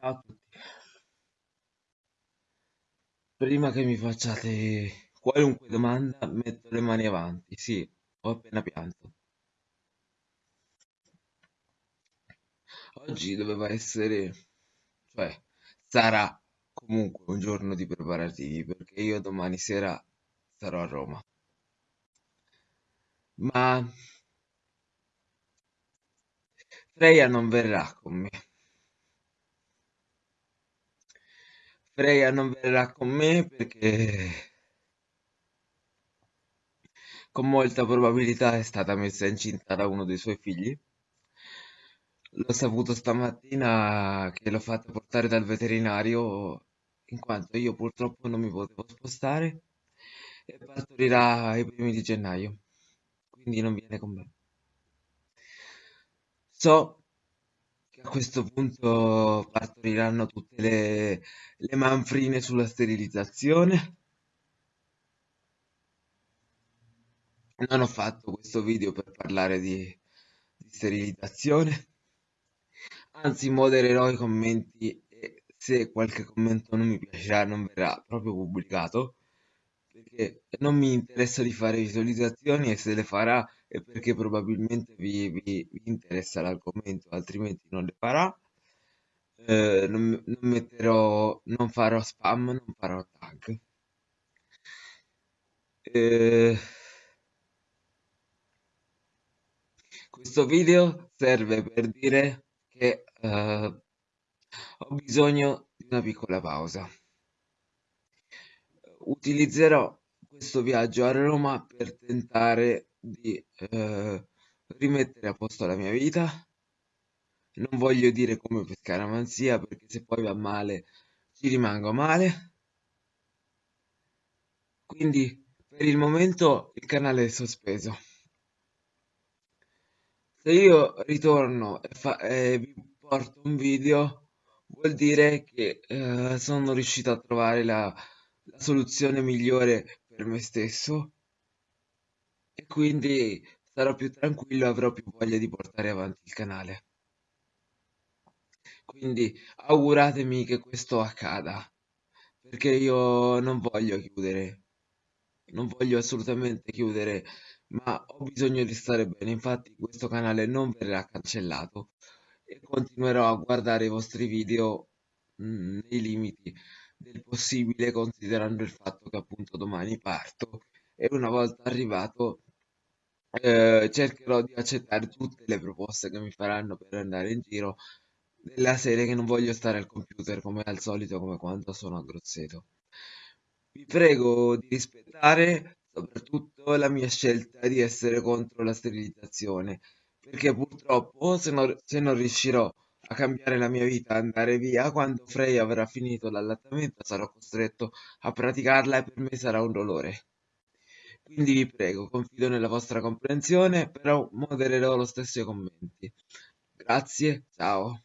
Ciao a tutti. Prima che mi facciate qualunque domanda, metto le mani avanti. Sì, ho appena pianto. Oggi doveva essere, cioè, sarà comunque un giorno di preparativi perché io domani sera sarò a Roma. Ma Freya non verrà con me. Freya non verrà con me perché con molta probabilità è stata messa incinta da uno dei suoi figli. L'ho saputo stamattina che l'ho fatta portare dal veterinario in quanto io purtroppo non mi potevo spostare e partorirà ai primi di gennaio, quindi non viene con me. So che a questo punto partoriranno tutte le, le manfrine sulla sterilizzazione. Non ho fatto questo video per parlare di, di sterilizzazione, anzi modererò i commenti e se qualche commento non mi piacerà non verrà proprio pubblicato, perché non mi interessa di fare visualizzazioni e se le farà è perché probabilmente vi, vi- vi interessa l'argomento, altrimenti non le farà. Eh, non, non metterò, non farò spam, non farò tag. Eh, questo video serve per dire che eh, ho bisogno di una piccola pausa. Utilizzerò questo viaggio a Roma per tentare di eh, rimettere a posto la mia vita. Non voglio dire come per scaramanzia perché se poi va male ci rimango male. Quindi per il momento il canale è sospeso. Se io ritorno e, fa- e vi porto un video, vuol dire che eh, sono riuscito a trovare la, la soluzione migliore per me stesso e quindi sarò più tranquillo e avrò più voglia di portare avanti il canale. Quindi auguratemi che questo accada, perché io non voglio chiudere, non voglio assolutamente chiudere, ma ho bisogno di stare bene, infatti questo canale non verrà cancellato e continuerò a guardare i vostri video mm, nei limiti del possibile, considerando il fatto che appunto domani parto e una volta arrivato eh, cercherò di accettare tutte le proposte che mi faranno per andare in giro nella serie che non voglio stare al computer come al solito, come quando sono a Grosseto. Vi prego di rispettare soprattutto la mia scelta di essere contro la sterilizzazione, perché purtroppo se non, se non riuscirò a cambiare la mia vita, andare via, quando Frey avrà finito l'allattamento sarò costretto a praticarla e per me sarà un dolore. Quindi vi prego, confido nella vostra comprensione, però modererò lo stesso i commenti. Grazie, ciao.